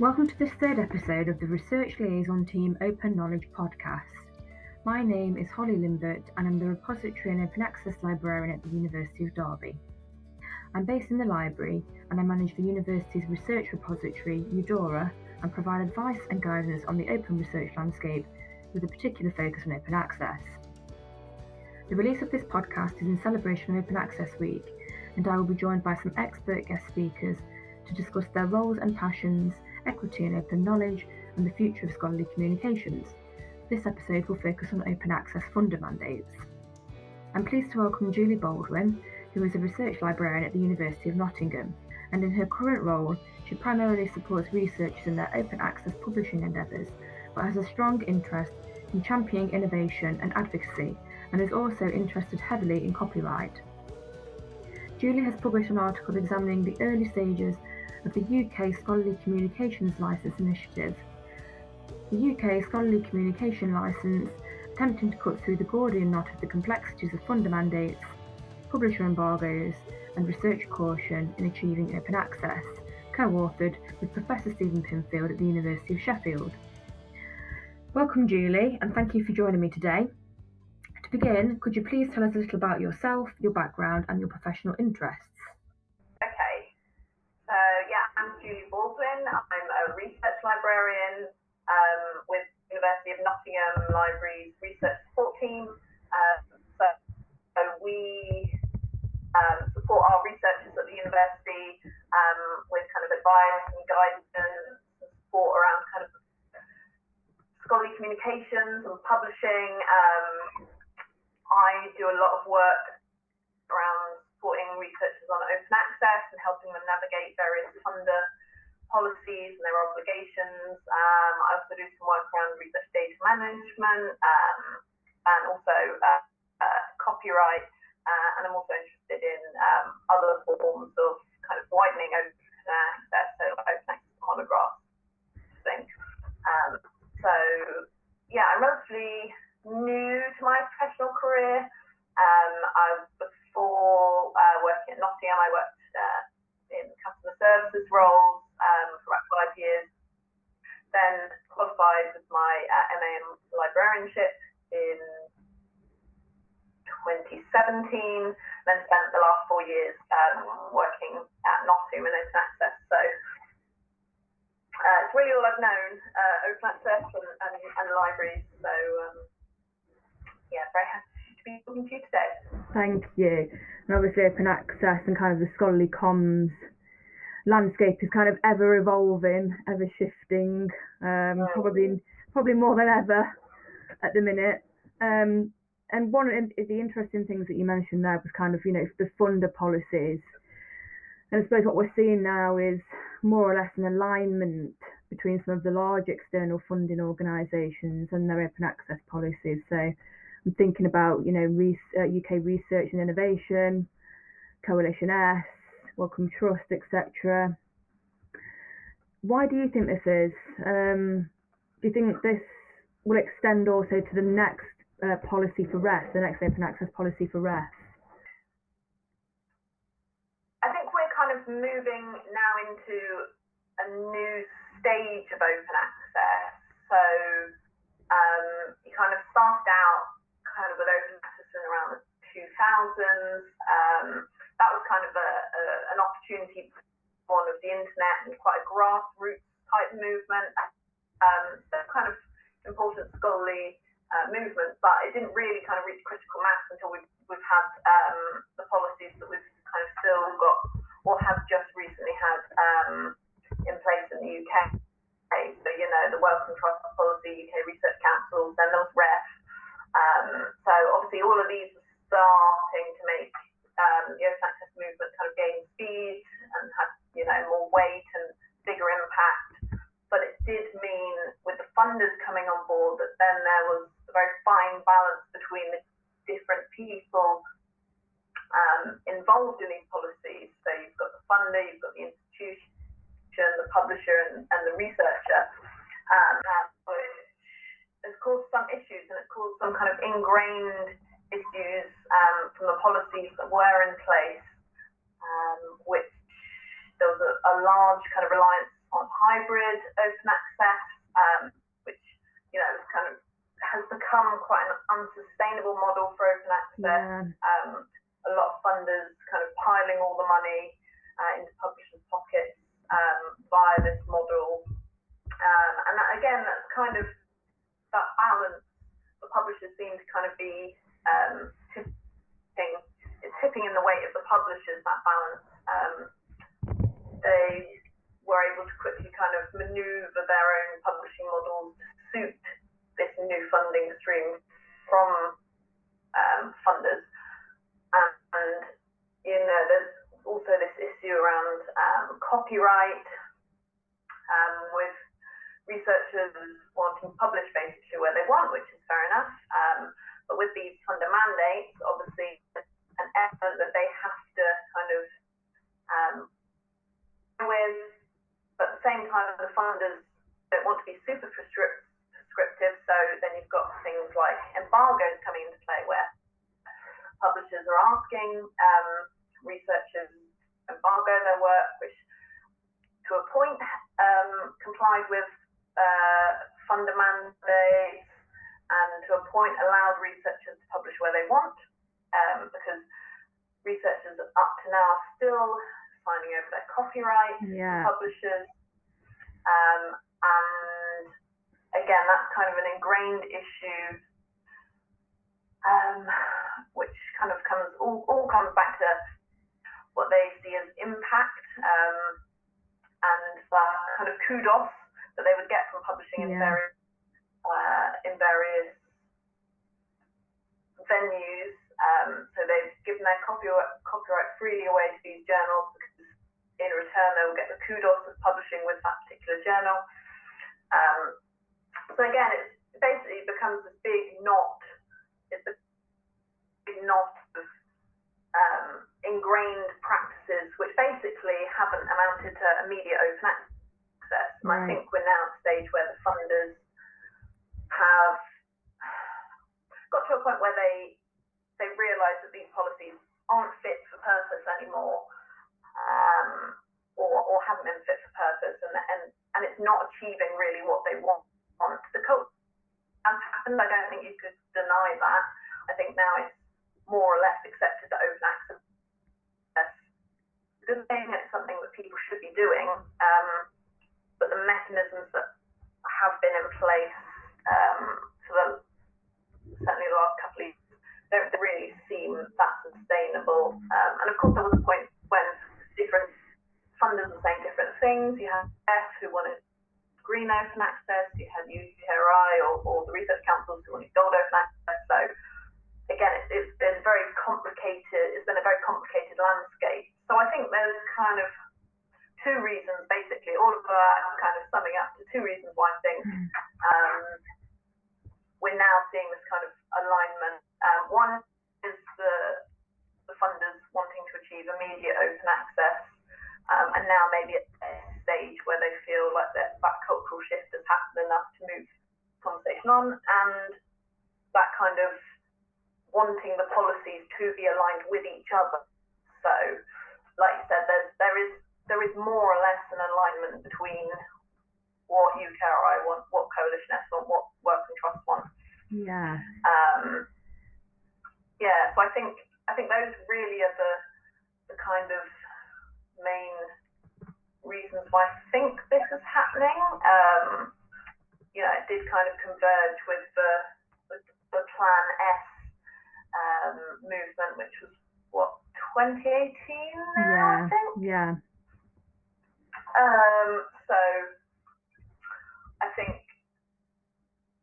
Welcome to this third episode of the Research Liaison Team Open Knowledge podcast. My name is Holly Limbert and I'm the Repository and Open Access Librarian at the University of Derby. I'm based in the library and I manage the university's research repository, UDORA, and provide advice and guidance on the open research landscape with a particular focus on open access. The release of this podcast is in celebration of Open Access Week, and I will be joined by some expert guest speakers to discuss their roles and passions, equity and open knowledge, and the future of scholarly communications. This episode will focus on open access funder mandates. I'm pleased to welcome Julie Baldwin, who is a research librarian at the University of Nottingham, and in her current role, she primarily supports researchers in their open access publishing endeavours, but has a strong interest in championing innovation and advocacy, and is also interested heavily in copyright. Julie has published an article examining the early stages of the UK Scholarly Communications Licence Initiative. The UK Scholarly Communication Licence, attempting to cut through the Gordian knot of the complexities of funder mandates, publisher embargoes, and research caution in achieving open access, co-authored with Professor Stephen Pinfield at the University of Sheffield. Welcome Julie, and thank you for joining me today. To begin, could you please tell us a little about yourself, your background, and your professional interests? Librarian um, with University of Nottingham Libraries Research Support Team. Um, so, so, we um, support our researchers at the university um, with kind of advice and guidance and support around kind of scholarly communications and publishing. Um, I do a lot of work around supporting researchers on open access and helping them navigate various funder policies and their obligations. Um, I also do some work around research data management um, and also uh, uh, copyright. Uh, and I'm also interested in um, other forms of kind of widening open access, so open access monographs. Thing. Um, so yeah, I'm relatively new to my professional career. Um, I've before uh, working at Nottingham, I worked uh, in customer services roles um, for about five years. Then qualified with my uh, MA in librarianship in 2017. Then spent the last four years um, working at Nottingham in open access. So uh, it's really all I've known, uh, open access and, and, and libraries. So um, yeah, very happy to be talking to you today. Thank you. And obviously, open access and kind of the scholarly comms landscape is kind of ever evolving, ever shifting, um, probably probably more than ever at the minute. Um, and one of the interesting things that you mentioned there was kind of you know the funder policies. And I suppose what we're seeing now is more or less an alignment between some of the large external funding organisations and their open access policies. So I'm thinking about, you know, uh, UK Research and Innovation, Coalition S, Wellcome Trust, etc. Why do you think this is? Um, do you think this will extend also to the next uh, policy for REF, the next open access policy for REF? I think we're kind of moving now into a new stage of open access. So um, you kind of start out kind of with open access in around the 2000s. Um, that was kind of a, a, an opportunity born of the internet and quite a grassroots type movement. Um, so kind of important scholarly uh, movement, but it didn't really kind of reach critical mass until we've, we've had um, the policies that we've kind of still got or have just recently had um, in place in the UK. So, you know, the Wellcome Trust policy, UK Research Council, then there was REF, um, so obviously all of these are starting to make um, the open access movement kind of gain speed and have you know more weight and bigger impact. But it did mean with the funders coming on board that then there was a very fine balance between the different people um, involved in these policies. So you've got the funder, you've got the institution, the publisher, and, and the researcher. Um, has caused some issues and it caused some kind of ingrained issues um, from the policies that were in place, um, which there was a, a, large kind of reliance hybrid open access, um, which you know kind of has become quite an unsustainable model for open access. Yeah. Um, a lot of funders kind of piling all the money uh, into publishers' pockets um, via this model. Um, and that, again, that's kind of that balance. The publishers seem to kind of be um, tipping, it's tipping in the weight of the publishers, that balance. Um, they were able to quickly kind of maneuver their own publishing models to suit this new funding stream from um, funders. And, and, you know, there's also this issue around um, copyright um, with researchers wanting to publish basically where they want, which is fair enough. Um, but with these funder mandates, obviously, an effort that they have to kind of um, with, but at the same time, the funders don't want to be super prescriptive. So then you've got things like embargoes coming into play where publishers are asking um, researchers embargo their work, which to a point um, complied with uh, funder mandates and to a point allowed researchers to publish where they want um, because researchers up to now are still signing over their copyright yeah. publishers. Um, and again, that's kind of an ingrained issue, um, which kind of comes all, all comes back to what they see as impact um, and that kind of kudos that they would get from publishing yeah. in various uh, in various venues. Um, so they've given their copyright, copyright freely away to these journals because in return they will get the kudos of publishing with that particular journal. Um, so again, it basically becomes this big knot. It's a big knot of um, ingrained practices which basically haven't amounted to immediate open access. And right. I think we're now at a stage where the funders have got to a point where they they realise that these policies aren't fit for purpose anymore, um, or, or haven't been fit for purpose, and, and and it's not achieving really what they want. The cult has happened. I don't think you could deny that. I think now it's more or less accepted that open access is good thing. It's something that people should be doing. Um, the mechanisms that have been in place um, for the certainly the last couple of years don't really seem that sustainable. Um, and of course, there was a point when different funders were saying different things. You had F who wanted green open access, you had UKRI or, or the research councils who wanted gold open access. So again, it, it's been very complicated. It's been a very complicated landscape. So I think there's kind of two reasons, basically, all of that kind of summing up to two reasons why I think hmm. um, we're now seeing this kind of alignment. Um, one is the, the funders wanting to achieve immediate open access, um, and now maybe at a stage where they feel like that, that cultural shift has happened enough to move conversation on, and that kind of wanting the policies to be aligned with each other. So, like you said, there's there is there is more or less an alignment between what UKRI want, what Coalition S want, what Wellcome Trust want. Yeah. Um, yeah. So I think I think those really are the the kind of main reasons why I think this is happening. Um, you know, it did kind of converge with the, with the Plan S um, movement, which was what 2018 now, yeah, I think. Yeah. Um, so I think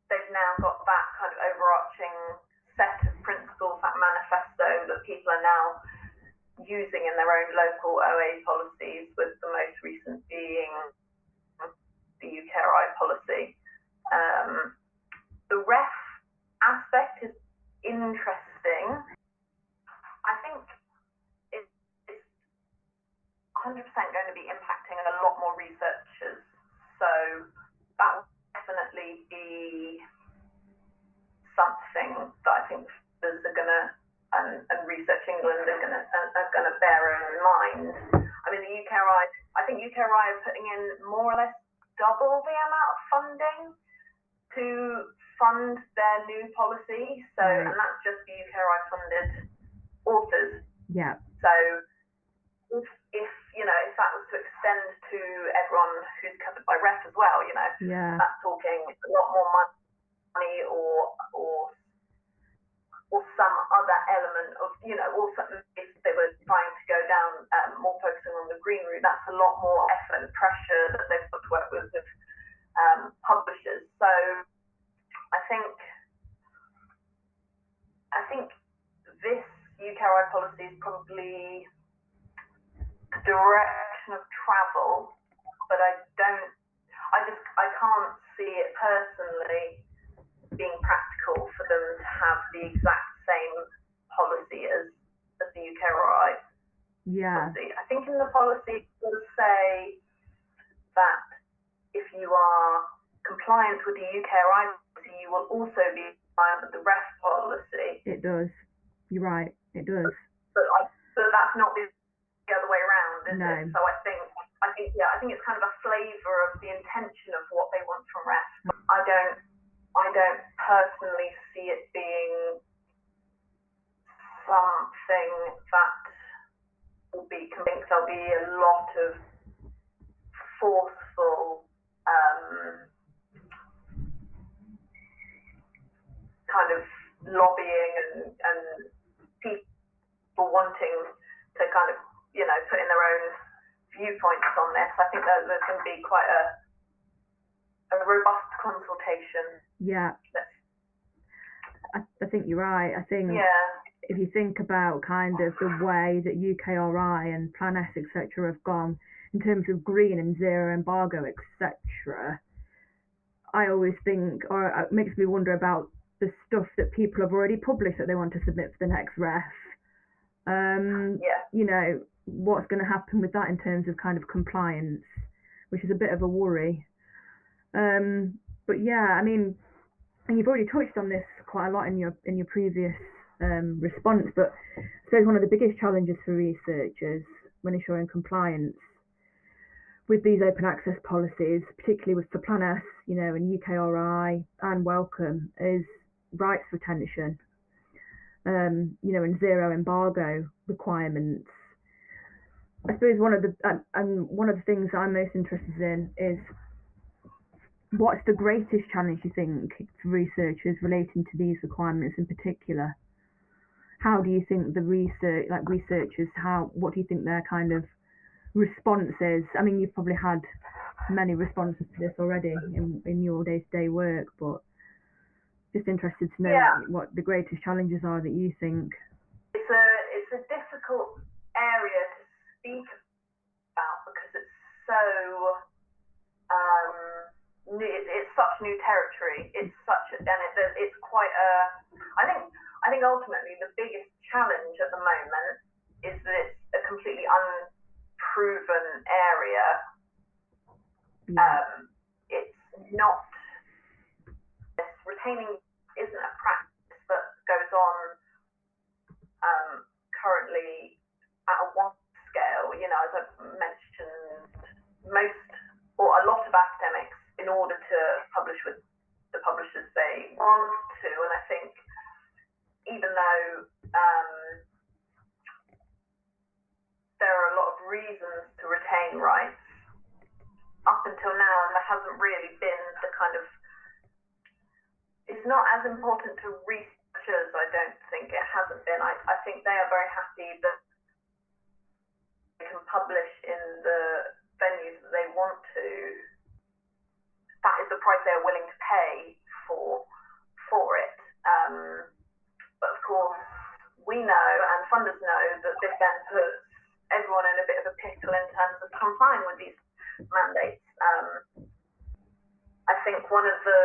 they've now got that kind of overarching set of principles, that manifesto that people are now using in their own local OA policies, with the most recent being the UKRI policy. Um, the ref aspect is interesting. I think it's 100% going to be impacting a lot more researchers. So that will definitely be something that I think are going to and, and Research England are going to are going to bear in mind. I mean, the UKRI, I think UKRI are putting in more or less double the amount of funding to fund their new policy. So, Right. and that's just the UKRI funded authors. Yeah. So, if, if you know, if that was to extend to everyone who's covered by REF as well, you know, Yeah. that's talking a lot more money or or or some other element of you know or something if they were trying to go down um, more focusing on the green route that's a lot more effort and pressure that they've got to work with with um, publishers so I think I think this UKRI policy is probably the direction of travel but I don't I just I can't see it personally being practical for them to have the exact same policy as, as the UKRI Yeah. policy. I think in the policy it does say that if you are compliant with the UKRI policy, you will also be compliant with the REF policy. It does. You're right. It does. But I, but that's not the, the other way around, is No. it? So I think I think yeah, I think it's kind of a flavour of the intention of what they want from REF. I don't I don't personally see it being something that will be. I think there'll be a lot of forceful um, kind of lobbying and, and people wanting to kind of you know putting their own viewpoints on this. I think that there's going to be quite a a robust consultation. Yeah. I, I think you're right. I think Yeah. if you think about kind of the way that UKRI and Plan S, etc., have gone in terms of green and zero embargo, etc., I always think, or it makes me wonder about the stuff that people have already published that they want to submit for the next ref. Um, Yeah. you know, what's going to happen with that in terms of kind of compliance, which is a bit of a worry. Um, but yeah, I mean, and you've already touched on this quite a lot in your in your previous um, response, but I suppose one of the biggest challenges for researchers when ensuring compliance with these open access policies, particularly with for Plan S, you know, and UKRI and Wellcome, is rights retention. Um, you know, and zero embargo requirements. I suppose one of the and, and one of the things I'm most interested in is what's the greatest challenge you think for researchers relating to these requirements in particular? How do you think the research, like researchers, how what do you think their kind of response is? I mean, you've probably had many responses to this already in, in your day-to-day work, but just interested to know Yeah. what the greatest challenges are that you think. It's a it's a difficult area to speak about because it's so um it- it's such new territory. It's such and it, it's quite a. I think I think ultimately the biggest challenge at the moment is that it's a completely unproven area. Yeah, Um, it's not. Retaining isn't a practice that goes on um, currently most or a lot of academics, in order to publish with the publishers they want to, and I think even though um, there are a lot of reasons to retain rights, up until now there hasn't really been the kind of it's not as important to researchers, I don't think it hasn't been. I, I think they are very happy that they can publish in the venues that they want to. That is the price they're willing to pay for for it. Um, but of course, we know and funders know that this then puts everyone in a bit of a pickle in terms of complying with these mandates. Um, I think one of the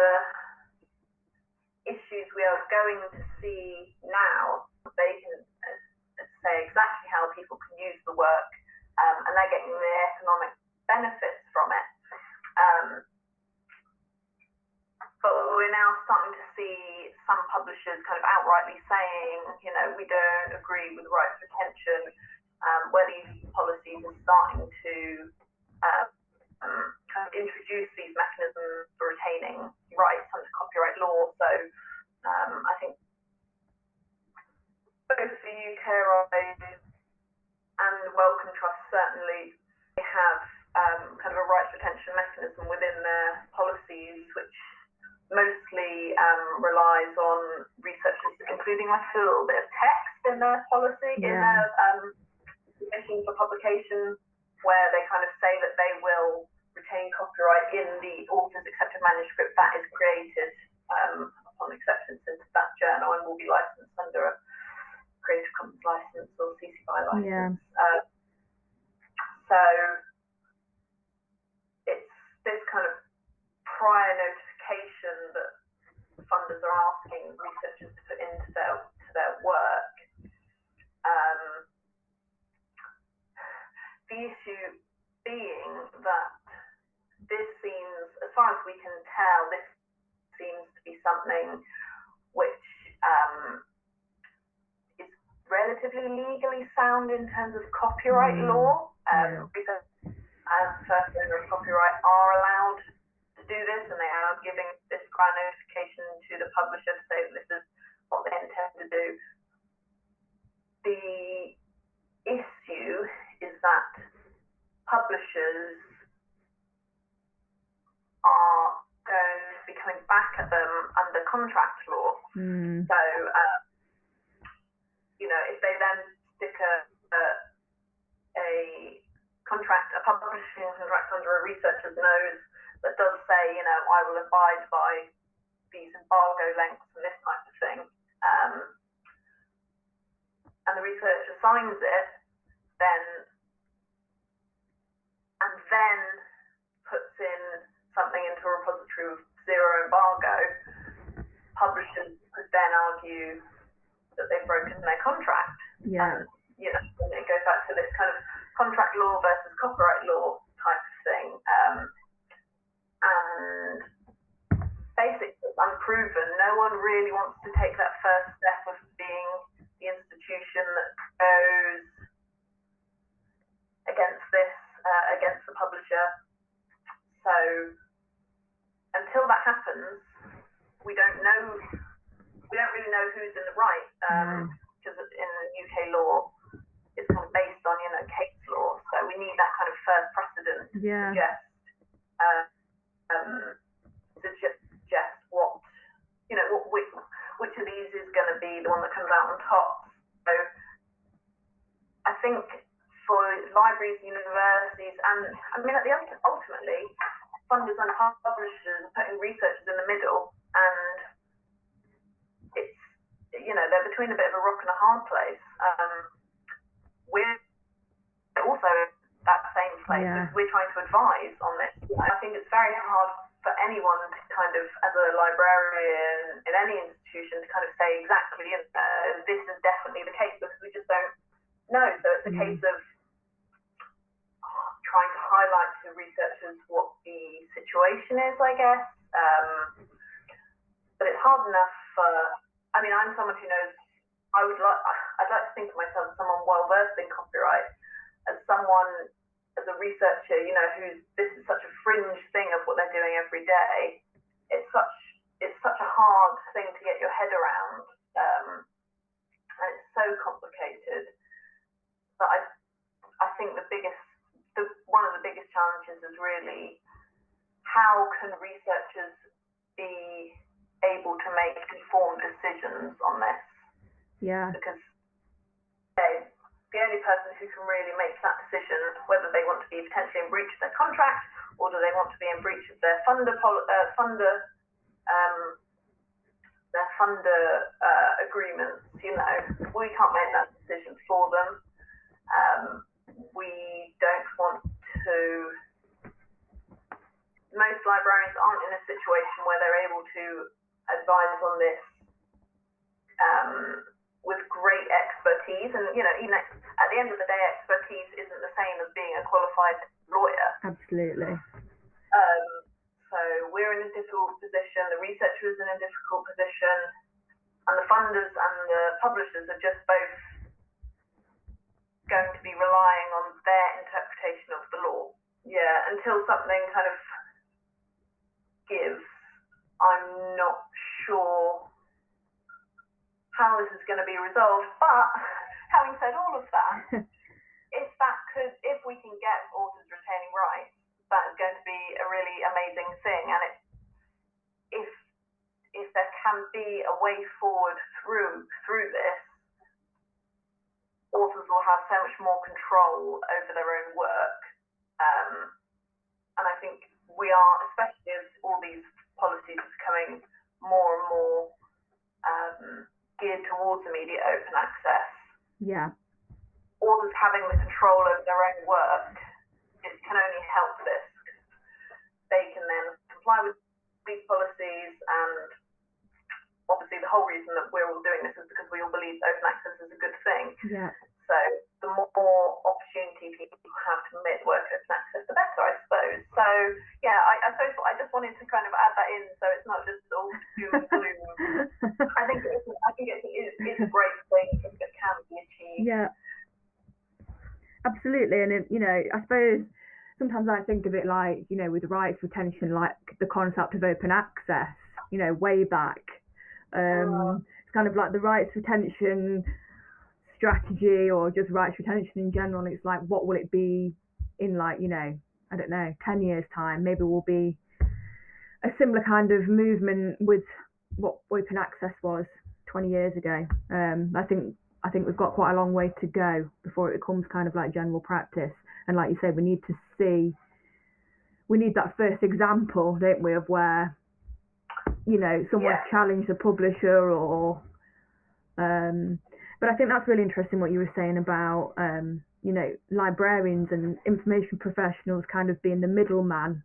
issues we are going to see now, they can uh, say exactly how people can use the work, um, and they're getting the economic benefits from it. Um, but we're now starting to see some publishers kind of outrightly saying, you know, we don't agree with rights retention, um, where these policies are starting to uh, um, kind of introduce these mechanisms for retaining rights under copyright law. So um, I think both the UKRI and Wellcome Trust certainly have um, kind of a rights retention mechanism within their policies, which mostly um, relies on researchers including like a little bit of text in their policy, yeah. in their um, submission for publication, where they kind of say that they will retain copyright in the author's accepted manuscript that is created um, upon acceptance into that journal and will be licensed under a Creative Commons license or CC BY license. Yeah. Uh, so it's this kind of prior notification that funders are asking researchers to put into their to their work. Um, the issue being that this seems, as far as we can tell, this seems to be something which um, is relatively legally sound in terms of copyright mm. law. Um, yeah. As first owner of copyright are allowed to do this, and they are giving this prior notification to the publisher to say that this is what they intend to do. The issue is that publishers are going to be coming back at them under contract law. Mm. So, uh, you know, if they then stick a, a, a contract, a publishing contract under a researcher's nose that does say, you know, I will abide by these embargo lengths and this type of thing, um, and the researcher signs it, then and then puts in something into a repository with zero embargo, publishers could then argue that they've broken their contract. Yeah. And, you know, it goes back to this kind of contract law versus copyright law type of thing. Um, and basically, it's unproven. No one really wants to take that first step of being the institution that goes against this, uh, against the publisher. So until that happens, we don't know. We don't really know who's in the right because um, in UK law, it's kind of based on you know case we need that kind of first precedent yeah. to suggest uh, um, suggest what you know what which, which of these is going to be the one that comes out on top. So I think for libraries, universities, and I mean at the ultimately funders and publishers are putting researchers in the middle, and it's you know they're between a bit of a rock and a hard place. Um, we're also place. Yeah. We're trying to advise on this. I think it's very hard for anyone to kind of, as a librarian in any institution, to kind of say exactly uh, this is definitely the case because we just don't know. So it's a mm. case of trying to highlight to researchers what the situation is, I guess. Um, but it's hard enough for, I mean, I'm someone who knows, I would like, I'd like to think of myself as someone well versed in copyright, as someone, as a researcher, you know, who's, this is such a fringe thing of what they're doing every day. It's such, it's such a hard thing to get your head around. Um, and it's so complicated. But I, I think the biggest the, one of the biggest challenges is really how can researchers be able to make informed decisions on this? Yeah. Because they, the only person who can really make that decision, whether they want to be potentially in breach of their contract or do they want to be in breach of their funder uh, funder um, their funder uh, agreements, you know, we can't make that decision for them. Um, we don't want to. Most librarians aren't in a situation where they're able to advise on this um, with great expertise, and you know, even at the end of the day, expertise isn't the same as being a qualified lawyer. Absolutely. Um, so we're in a difficult position. The researcher is in a difficult position, and the funders and the publishers are just both going to be relying on their interpretation of the law. yeah, until something kind of gives, I'm not sure how this is going to be resolved. But having said all of that, if that could, if we can get authors retaining rights, that is going to be a really amazing thing. And it, if if there can be a way forward through through this, authors will have so much more control over their own work. Um, and I think we are, especially as all these policies are becoming more and more geared towards immediate open access. Yeah. Authors having the control over their own work, it can only help this. They can then comply with these policies and obviously the whole reason that we're all doing this is because we all believe open access is a good thing. Yeah. So the more opportunity people have to make work open access, the better, I suppose. So yeah, I, I suppose I just wanted to kind of add that in, so it's not just all doom and gloom. I think it's, I think it is it's a great thing if it can be achieved. Yeah. Absolutely, and it, you know, I suppose sometimes I think of it like you know with rights retention, like the concept of open access. You know, way back um, it's kind of like the rights retention strategy or just rights retention in general. It's like, what will it be in like, you know, I don't know, 10 years time? Maybe we'll be a similar kind of movement with what open access was 20 years ago. Um, I think I think we've got quite a long way to go before it becomes kind of like general practice. And like you say, we need to see, we need that first example, don't we, of where you know, someone yeah. challenged a publisher or um, but I think that's really interesting what you were saying about um, you know, librarians and information professionals kind of being the middleman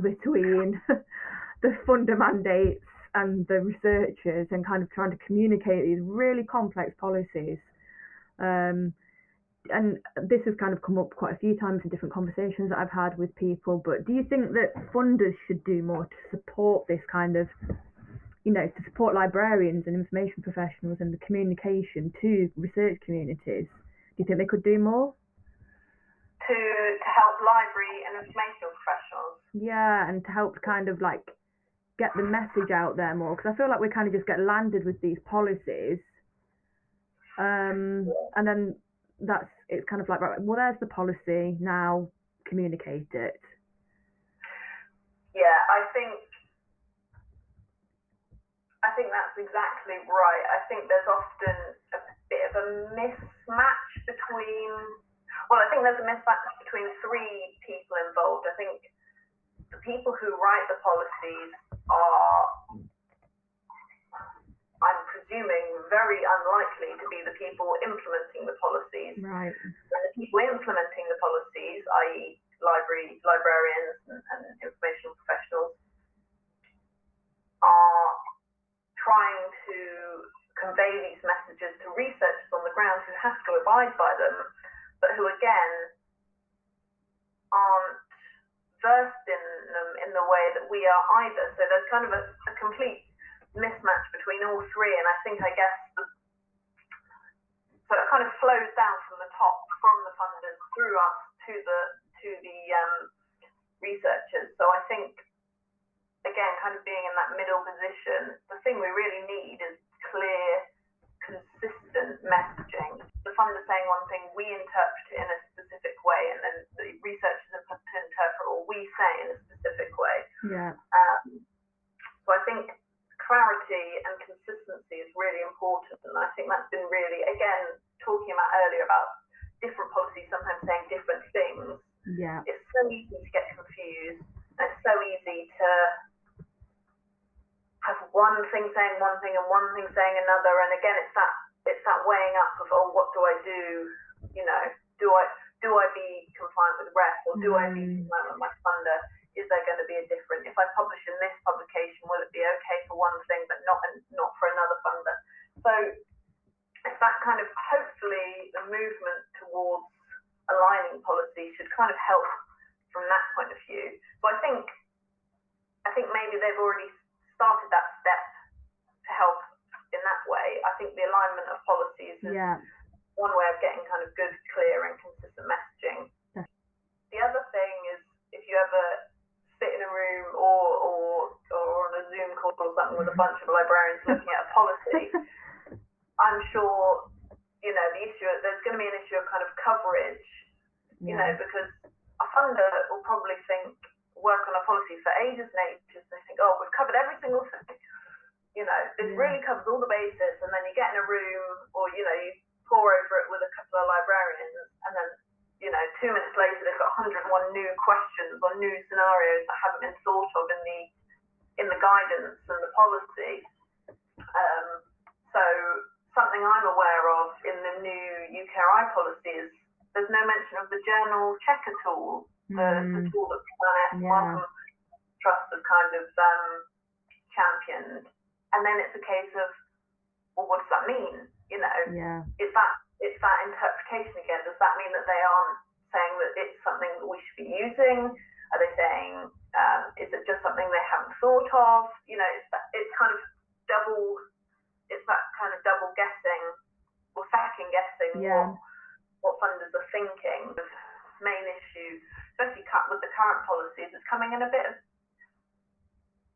between the funder mandates and the researchers and kind of trying to communicate these really complex policies. Um, and this has kind of come up quite a few times in different conversations that I've had with people, but do you think that funders should do more to support this kind of, you know, to support librarians and information professionals and the communication to research communities? Do you think they could do more? To, to help library and information professionals? Yeah, and to help kind of like get the message out there more, because I feel like we kind of just get landed with these policies. Um, and then that's it's kind of like right well there's the policy now communicate it yeah i think i think that's exactly right i think there's often a bit of a mismatch between well i think there's a mismatch between three people involved i think the people who write the policies are I'm presuming, very unlikely to be the people implementing the policies. Right. And the people implementing the policies, i.e., library librarians and, and information professionals, are trying to convey these messages to researchers on the ground who have to abide by them, but who again aren't versed in them in the way that we are either. So there's kind of a, a complete mismatch between all three, and I think I guess the, so it kind of flows down from the top, from the funders through us to the to the um, researchers. So I think again, kind of being in that middle position, the thing we really need is clear, consistent messaging. The funder saying one thing, we interpret it in a specific way, and then the researchers have to interpret what we say in a specific way. Yeah. Um, so I think clarity and consistency is really important. And I think that's been really, again, talking about earlier about different policies sometimes saying different things. Yeah. It's so easy to get confused. And it's so easy to have one thing saying one thing and one thing saying another. And again, it's that it's that weighing up of oh, what do I do? You know, do I do I be compliant with REF or do mm. I be mm. compliant with my funder? is there going to be a different? If I publish in this publication, will it be okay for one thing but not not for another funder? So it's that kind of hopefully the movement towards aligning policy should kind of help from that point of view. So I think I think maybe they've already started that step to help in that way. I think the alignment of policies is yeah. one way of getting kind of good, clear, and consistent messaging. Yeah. The other thing or something with a bunch of librarians looking at a policy, I'm sure, you know, the issue, there's going to be an issue of kind of coverage, you know, because a funder will probably think, work on a policy for ages and ages, and they think, oh, we've covered every single thing. You know, this Yeah. really covers all the bases, and then you get in a room, or, you know, you pour over it with a couple of librarians, and then you know, two minutes later they've got 101 new questions or new scenarios that haven't been thought of in the in the guidance and the policy. Um, so something I'm aware of in the new Policy is there's no mention of the journal checker tool, the, the Mm, tool that PLS Yeah. Wellcome Trust has kind of um, championed. And then it's a case of, well, what does that mean? You know, yeah. is that it's that interpretation again? Does that mean that they aren't saying that it's something that we should be using? Are they saying um, is it just something they haven't thought of? You know, it's it's kind of double. It's that kind of double guessing or second guessing Yeah. what what funders are thinking. The main issue, especially cut with the current policies, is coming in a bit of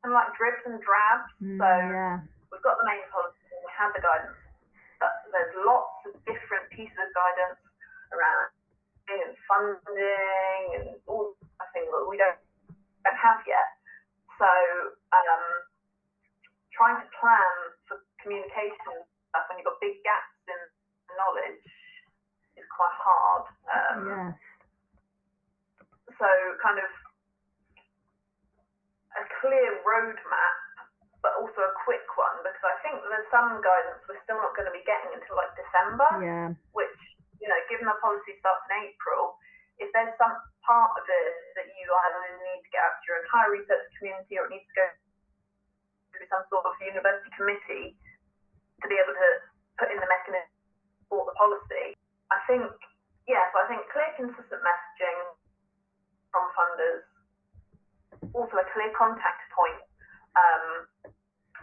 of like dribs and drabs. Mm, so yeah. we've got the main policy we have the guidance, but there's lots of different pieces of guidance around and funding and all I think that we don't, don't have yet. So um, trying to plan for communication stuff when you've got big gaps in knowledge is quite hard. Um, Yes. so kind of a clear roadmap, but also a quick one because I think there's some guidance we're still not going to be getting until like December, Yeah. which you know, given the policy starts in April, if there's some part of it that you either need to get out to your entire research community or it needs to go through some sort of university committee to be able to put in the mechanism for the policy, I think, yes, I think clear, consistent messaging from funders, also a clear contact point um,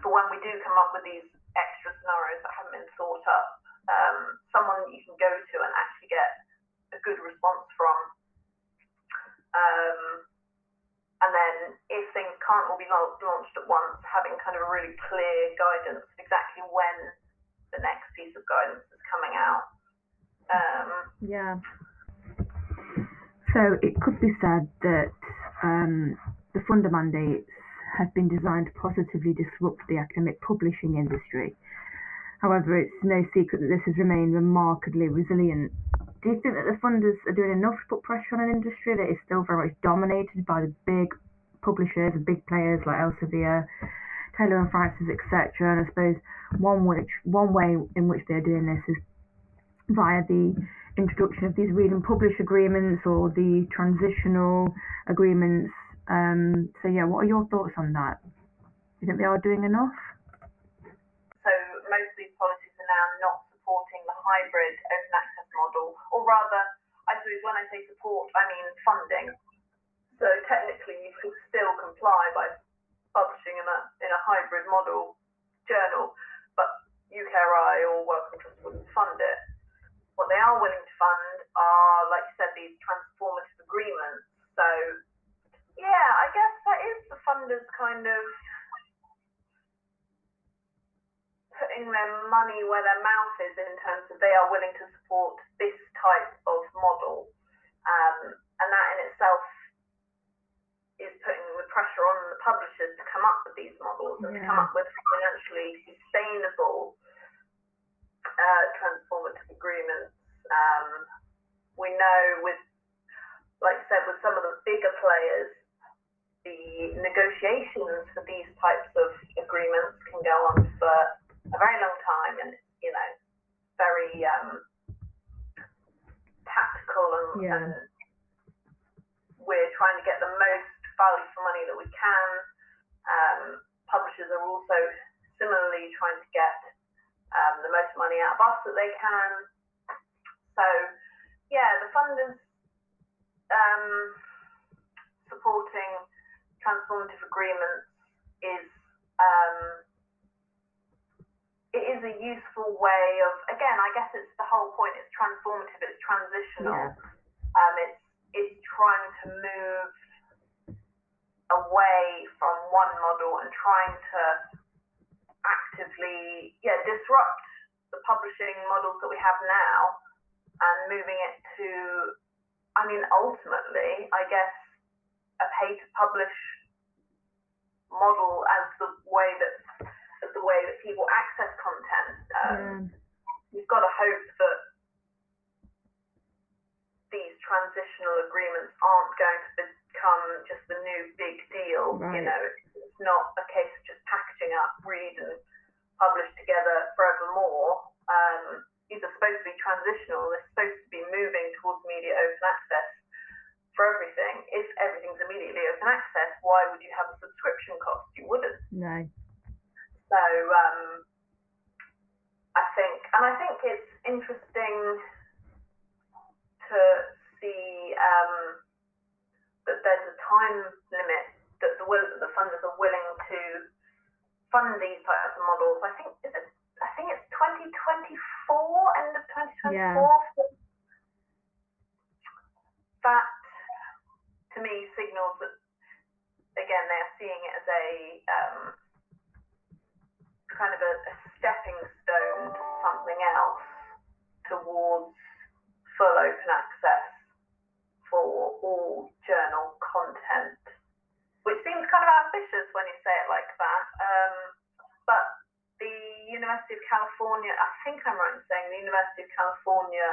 for when we do come up with these extra scenarios that haven't been thought up, um, someone that you can go to and actually get a good response from. Um, and then if things can't all be launched at once, having kind of a really clear guidance exactly when the next piece of guidance is coming out. Um, Yeah. So it could be said that um, the funder mandates have been designed to positively disrupt the academic publishing industry. However, it's no secret that this has remained remarkably resilient. Do you think that the funders are doing enough to put pressure on an industry that is still very much dominated by the big publishers and big players like Elsevier, Taylor and Francis, etc.? And I suppose one which one way in which they're doing this is via the introduction of these read and publish agreements or the transitional agreements. Um, so yeah, what are your thoughts on that? Do you think they are doing enough? so most of these policies are now not supporting the hybrid open access model, or rather, I suppose when I say support, I mean funding. So technically, you can still comply by publishing in a in a hybrid model journal, but UKRI or Wellcome Trust wouldn't fund it. What they are willing to fund are, like you said, these transformative agreements. So yeah, I guess that is the funders kind of putting their money where their mouth is in terms of they are willing to support this type of model. Um, and that in itself is putting pressure on the publishers to come up with these models and to come up with financially sustainable uh, transformative agreements. Um, we know with, like I said, with some of the bigger players, the negotiations for these types of agreements can go on for a very long time and, you know, very um, tactical and, Yeah. and we're trying to get the most value for money that we can. Um, publishers are also similarly trying to get um, the most money out of us that they can. So, yeah, the funders um, supporting transformative agreements is um, it is a useful way of again I guess it's the whole point it's transformative it's transitional Yeah. um, it's it's trying to move away from one model and trying to actively yeah, disrupt the publishing models that we have now and moving it to, I mean, ultimately, I guess, a pay to publish model as the way that as the way that people access content. Um. You've got to hope that these transitional agreements aren't going to become just the new big deal. Right. You know, it's not a case of just packaging up, read and publish together forevermore. Um, these are supposed to be transitional. They're supposed to be moving towards media open access for everything. If everything's immediately open access, why would you have a subscription cost? You wouldn't. No. So um, I think, and I think it's interesting to see um, that there's a time limit that the, will, the funders are willing to fund these types of models. I think is it, I think it's 2024, end of 2024. Yeah. That to me signals that again they're seeing it as a um, kind of a, a stepping stone to something else towards full open access for all journal content, which seems kind of ambitious when you say it like that. Um, but the University of California, I think I'm right in saying the University of California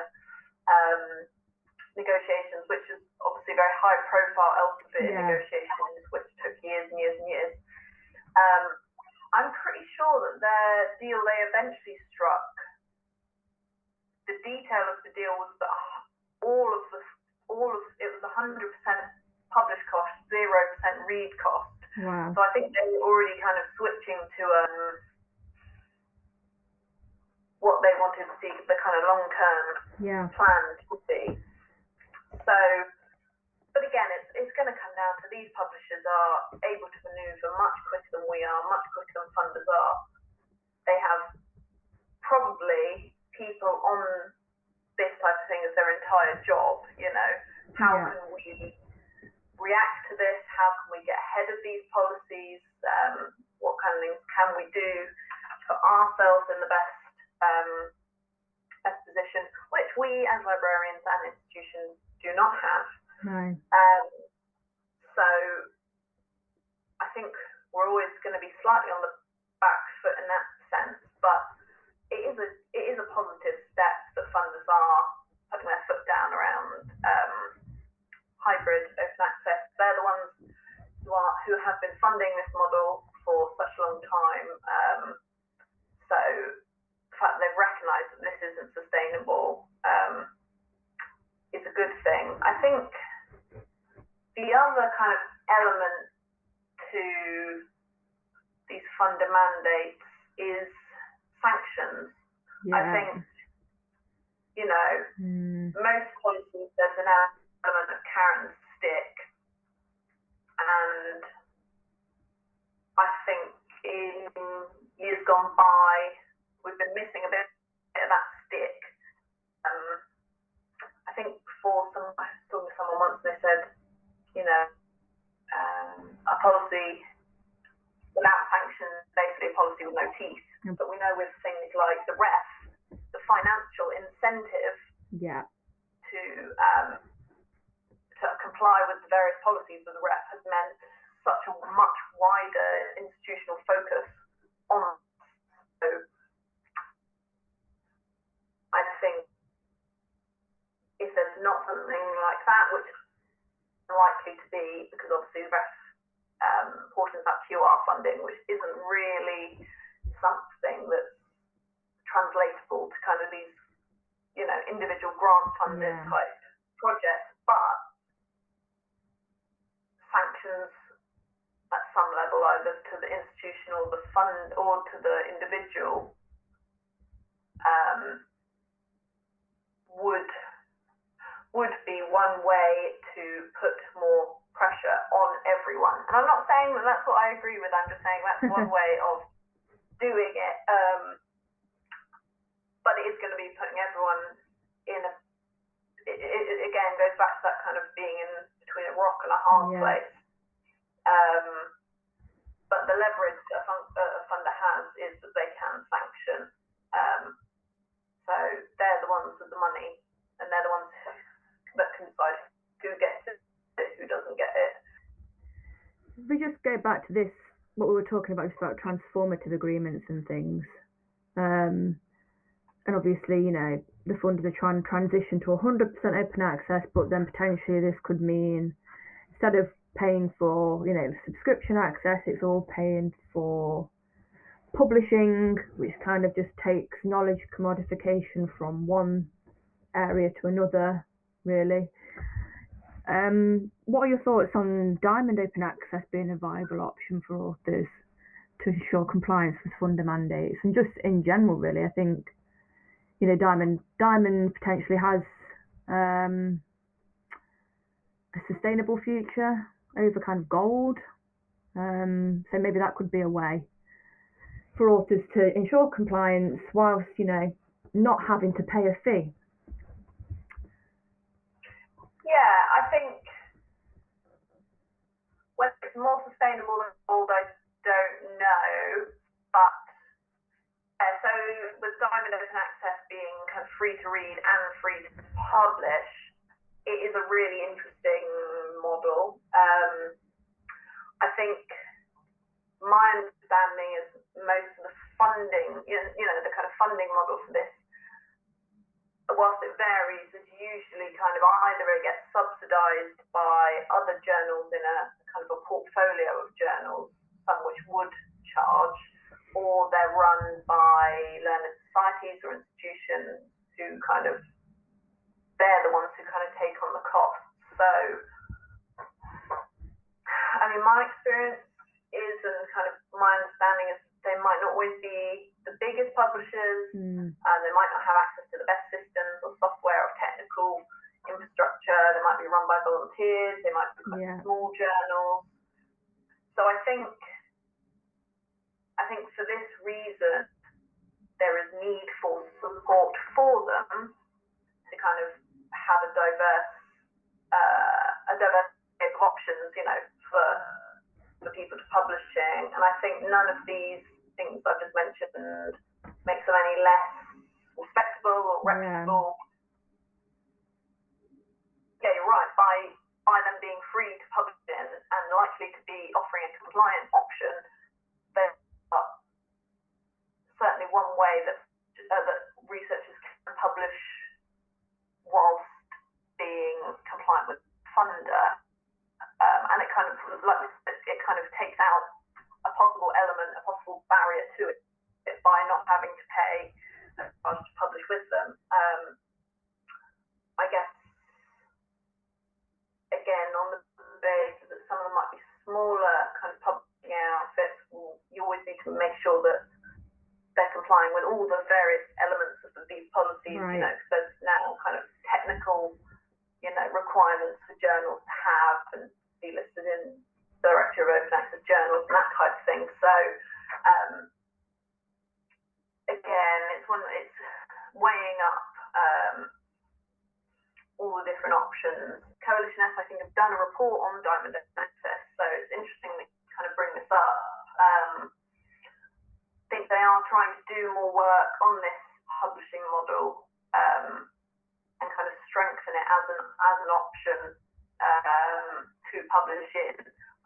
um, negotiations, which is obviously very high profile Elsevier yeah. negotiations, which took years and years and years. Um, I'm pretty sure that their deal they eventually struck the detail of the deal was that all of the all of it was 100% publish cost, zero percent read cost. Wow. So I think they were already kind of switching to um, what they wanted to see the kind of long term yeah. plan to be. So, but again, it's it's going to come down to these publishers are able to manoeuvre much quicker than we are, much quicker than funders are. They have probably people on this type of thing as their entire job. You know, how yeah. can we react to this? How can we get ahead of these policies? Um, what kind of things can we do to put ourselves in the best um, best position, which we as librarians and institutions do not have. No. Um, so I think we're always going to be slightly on the back foot in that sense, but it is a it is a positive that funders are putting their foot down around um, hybrid open access. They're the ones who are who have been funding this model for such a long time. Um, so the fact they've recognised that this isn't sustainable um, is a good thing. I think the other kind of element to these funder mandates is sanctions. Yeah. I think, you know, mm. most policies there's an element of carrot and stick, and I think in years gone by we've been missing a bit, bit of that stick. Um, I think before some I was talking to someone once and they said, you know, um, a policy without sanctions, basically a policy with no teeth. Mm. But we know with things like the REF, financial incentive yeah. to um, to comply with the various policies of the REF has meant such a much wider institutional focus on. So I think if there's not something like that, which is likely to be because obviously the REF um, portions of QR funding, which isn't really something that's translatable to kind of these, you know, individual grant funded yeah. type projects, but sanctions at some level, either to the institution or the fund or to the individual, um, would would be one way to put more pressure on everyone. And I'm not saying that that's what I agree with. I'm just saying that's one way of doing it. Um, goes back to that kind of being in between a rock and a hard yeah. place. Um, but the leverage a, fund, uh, a funder has is that they can sanction. Um, so they're the ones with the money, and they're the ones who, that can decide who gets it, who doesn't get it. If we just go back to this, what we were talking about, just about transformative agreements and things. Um, and obviously, you know, the funders are trying to transition to 100% open access, but then potentially this could mean instead of paying for, you know, subscription access, it's all paying for publishing, which kind of just takes knowledge commodification from one area to another, really. Um, what are your thoughts on Diamond Open Access being a viable option for authors to ensure compliance with funder mandates and just in general, really? I think you know Diamond Diamond potentially has um, a sustainable future over kind of gold, um, so maybe that could be a way for authors to ensure compliance whilst you know not having to pay a fee. Yeah, I think whether it's more sustainable than gold, I don't know. But uh, so with Diamond Open Access being kind of free to read and free to publish, it is a really interesting model. Um, I think my understanding is most of the funding, you know, the kind of funding model for this whilst it varies, is usually kind of either it gets subsidised by other journals in a kind of a portfolio of journals, some which would charge, or they're run by learned societies or institutions who kind of they're the ones who kind of take on the costs. So, I mean, my experience is, and kind of my understanding is, they might not always be the biggest publishers, mm. and they might not have access to the best systems or software or technical infrastructure. They might be run by volunteers. They might be quite yeah. small journals. So I think, I think for this reason, there is need for support for them to kind of have a diverse, uh, a diverse of options, you know, for for people to publishing. And I think none of these things I've just mentioned makes them any less respectable or reputable. Yeah, yeah you're right. By by them being free to publish in and likely to be offering a compliant option, they are certainly one way that uh, that researchers can publish whilst being compliant with funder. Um, and it kind of, like it kind of takes out a possible element, a possible barrier to it by not having to pay to publish with them. Um, I guess again on the basis that some of them might be smaller kind of publishing outfits, you always need to make sure that they're complying with all the various elements of these policies. Right. You know, because there's now kind of technical, you know, requirements for journals to have and be listed in directory of open access journals and that type of thing. So um, again, it's one it's weighing up um, all the different options. Coalition S, I think, have done a report on Diamond Open Access, so it's interesting to kind of bring this up. Um, I think they are trying to do more work on this publishing model um, and kind of strengthen it as an as an option um, to publish in.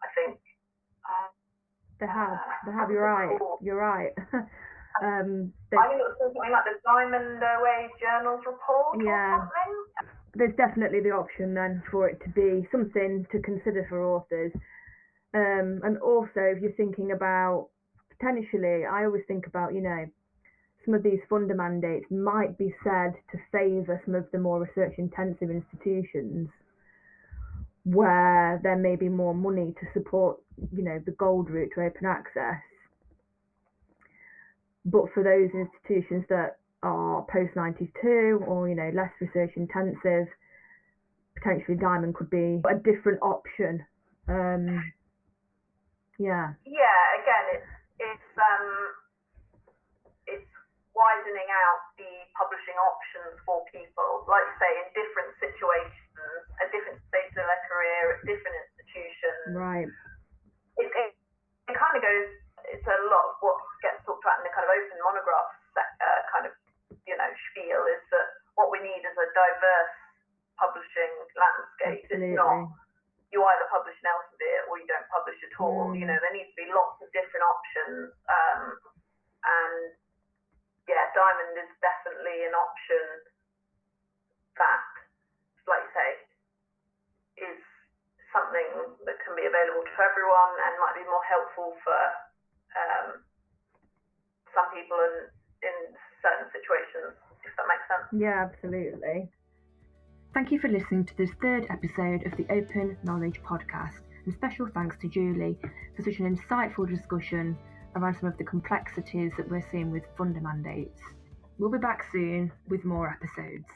I think. Uh, they have. They have. You're right. You're right. um, I think it was something like the Diamond OA Journals report yeah. There's definitely the option then for it to be something to consider for authors. Um, and also, if you're thinking about potentially, I always think about, you know, some of these funder mandates might be said to favour some of the more research intensive institutions where there may be more money to support, you know, the gold route to open access. But for those institutions that are post 92 or, you know, less research intensive, potentially diamond could be a different option. Um, yeah. Yeah, again, it's, it's, um, it's out the publishing options for people, like you say, in different situations at different stages of their career, at different institutions. Right. It, it, it kind of goes, it's a lot of what gets talked about in the kind of open monograph uh, kind of, you know, spiel is that what we need is a diverse publishing landscape. Absolutely. It's not, you either publish in Elsevier or you don't publish at all. Mm. You know, there needs to be lots of different options. Um, and yeah, Diamond is definitely an option that, like you say, is something that can be available to everyone and might be more helpful for um, some people in, in certain situations, if that makes sense. Yeah, absolutely. Thank you for listening to this third episode of the Open Knowledge Podcast, and special thanks to Julie for such an insightful discussion around some of the complexities that we're seeing with funder mandates. We'll be back soon with more episodes.